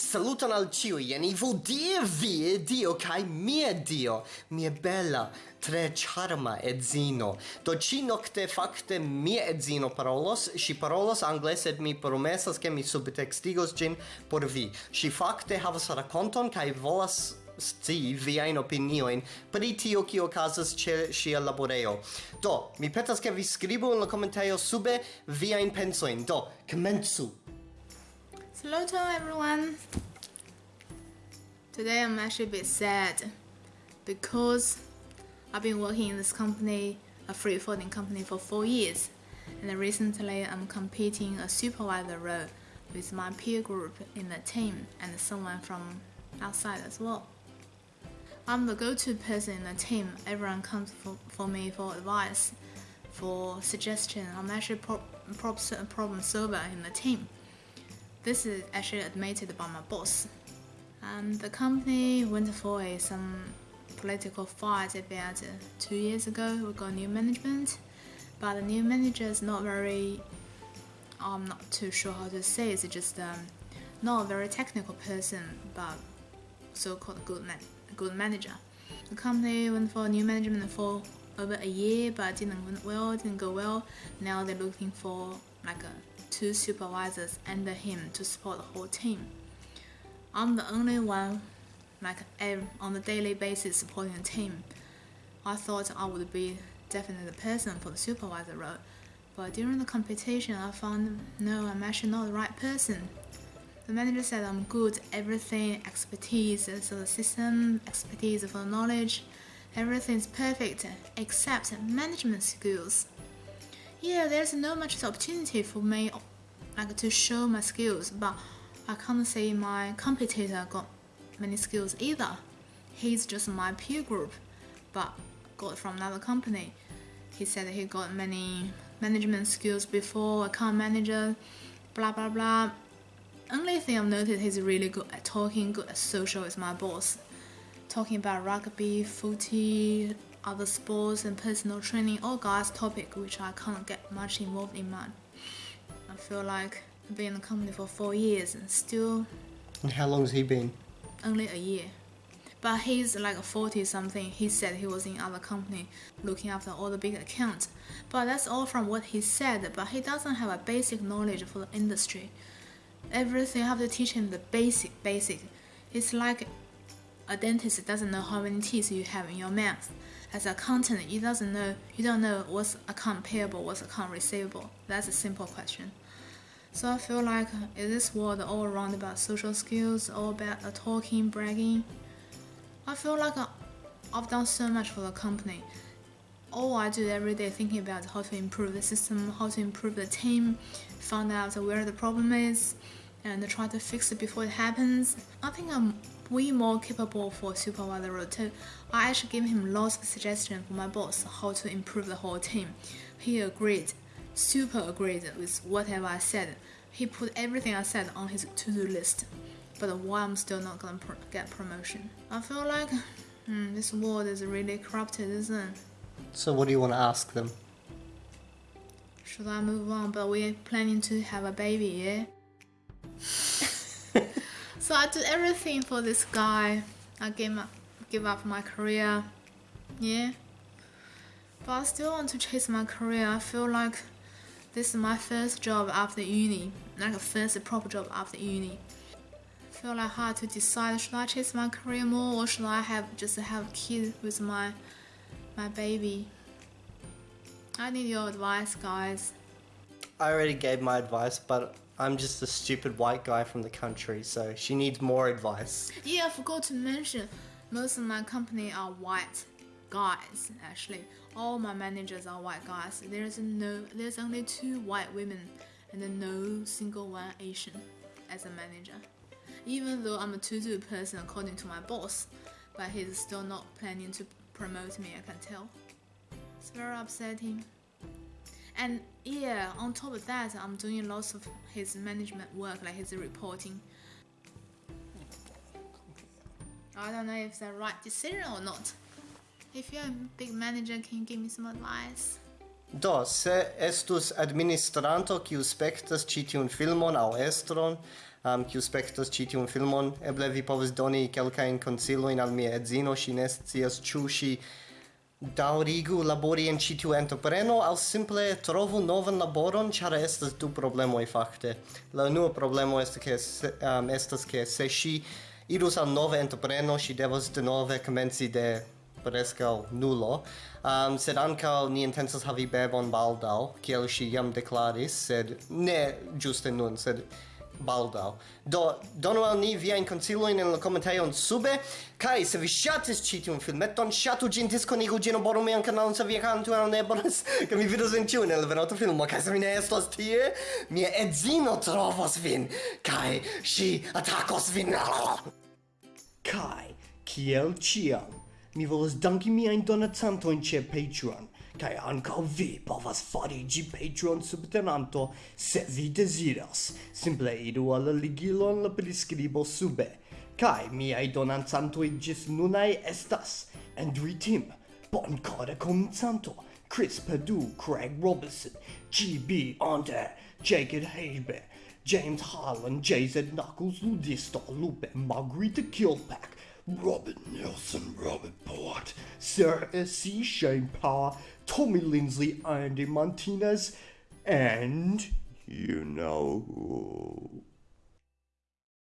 Saluton al ciui, jen vo die vie Dio, kai mie Dio, mie bella, tre charma edzino. Do ci nocte facte mie edzino parolos, si parolos angle, sed mi promesas che mi subtextigos gin por vi. Si facte havas raconton, kai volas sti via in opinioin pri tio kio okazas che sia laboreo. Do, mi petas ke vi skribu in la komentejo sube viajn pensoin Do, komencu Hello to everyone. Today I'm actually a bit sad because I've been working in this company, a freight forwarding company, for four years, and recently I'm competing a supervisor role with my peer group in the team and someone from outside as well. I'm the go-to person in the team. Everyone comes for, for me for advice, for suggestion. I'm actually pro- pro- problem solver in the team. This is actually admitted by my boss. Um, the company went for a, some political fight about two years ago. We got new management, but the new manager is not very. I'm not too sure how to say. It's just um, not a very technical person, but so-called good man good manager. The company went for new management for over a year, but didn't went well, didn't go well. Now they're looking for like a, two supervisors under him to support the whole team. I'm the only one like on the daily basis supporting the team. I thought I would be definitely the person for the supervisor role, but during the competition I found no, I'm actually not the right person. The manager said I'm good, everything, expertise, so the system, expertise for knowledge, everything's perfect except management skills. Yeah, there's no much opportunity for me like to show my skills, but I can't say my competitor got many skills either. He's just my peer group, but got from another company. He said he got many management skills before, account manager, blah blah blah only thing I've noticed he's really good at talking, good at social is my boss. Talking about rugby, footy, other sports and personal training, all guys topic which I can't get much involved in man. I feel like I've been in the company for four years and still And how long has he been? only a year. But he's like a 40 something. He said he was in other company looking after all the big accounts. But that's all from what he said, but he doesn't have a basic knowledge for the industry everything I have to teach him the basic basic it's like a dentist doesn't know how many teeth you have in your mouth. As an accountant you doesn't know you don't know what's account payable what's account receivable. That's a simple question. So i feel like in this world all around about social skills all about talking bragging? I feel like uh, i've done so much for the company. All I do every day thinking about how to improve the system, how to improve the team, find out where the problem is, and try to fix it before it happens. I think I'm way more capable for supervisor role too. I actually gave him lots of suggestions for my boss how to improve the whole team. He agreed, super agreed with whatever I said. He put everything I said on his to-do list. But why I'm still not gonna pro get promotion? I feel like hmm, this world is really corrupted, isn't it? So what do you want to ask them? Should I move on? But we're planning to have a baby, yeah? So I did everything for this guy. I gave up, give up my career, yeah. But I still want to chase my career. I feel like this is my first job after uni, like a first proper job after uni. I feel like hard to decide should I chase my career more or should I have just have a kid with my my baby. I need your advice, guys. I already gave my advice, but I'm just a stupid white guy from the country, so she needs more advice. Yeah, I forgot to mention, most of my company are white guys. Actually, all my managers are white guys. There's no, there's only two white women, and no single one Asian as a manager. Even though I'm a to-do person according to my boss, but he's still not planning to promote me, I can tell. It's very upsetting. And yeah, on top of that, I'm doing lots of his management work, like his reporting. I don't know if it's the right decision or not. If you're a big manager, can you give me some advice? Do, se estus administranto kiu spektas ĉi tiun filmon aŭ estron, um, kiu spektas ĉi tiun filmon, eble vi povas doni kelkajn konsilojn al mia edzino, ŝi ne scias ĉu ŝi daŭrigu labori en ĉi tiu entrepreno aŭ simple trovu novan laboron, ĉar estas du problemoj fakte. La unua problemo estas ke um, estas ke se ŝi irus al nova entrepreno, ŝi devas denove komenci de prescau nulo. Um, sed anca ni intensas havi bebon baldau, kiel si jam declaris, sed ne giuste nun, sed baldau. Do donu al ni viajn konsilojn en la komentejon sube kaj se vi ŝatis ĉi tiun filmeton, ŝatu ĝin, diskonigu ĝin, aboru mian kanalon se vi kantu al ne bonas, ke mi vidos vin ĉiun el venonta filmo kaj se mi ne estos tie, mia edzino trovos vin kaj ŝi atakos vin. Kaj kiel ĉiam, mi volas danki miajn donacantojn ĉe Patreon kai ankaŭ vi povas fariĝi Patreon subtenanto se vi deziras. Simple iru al la ligilon la priskribo sube. Kai miaj donancantoj ĝis nunaj estas Andrew Tim, Boncora Comitanto, Chris Padu, Craig Robinson, GB Under, Jacob hebe James Harlan, JZ Knuckles, Ludisto Lupe, Margarita Kilpack, Robin Nelson, Robin Sarah S.C. Shane Power, Tommy Lindsley, Andy Martinez, and you know who.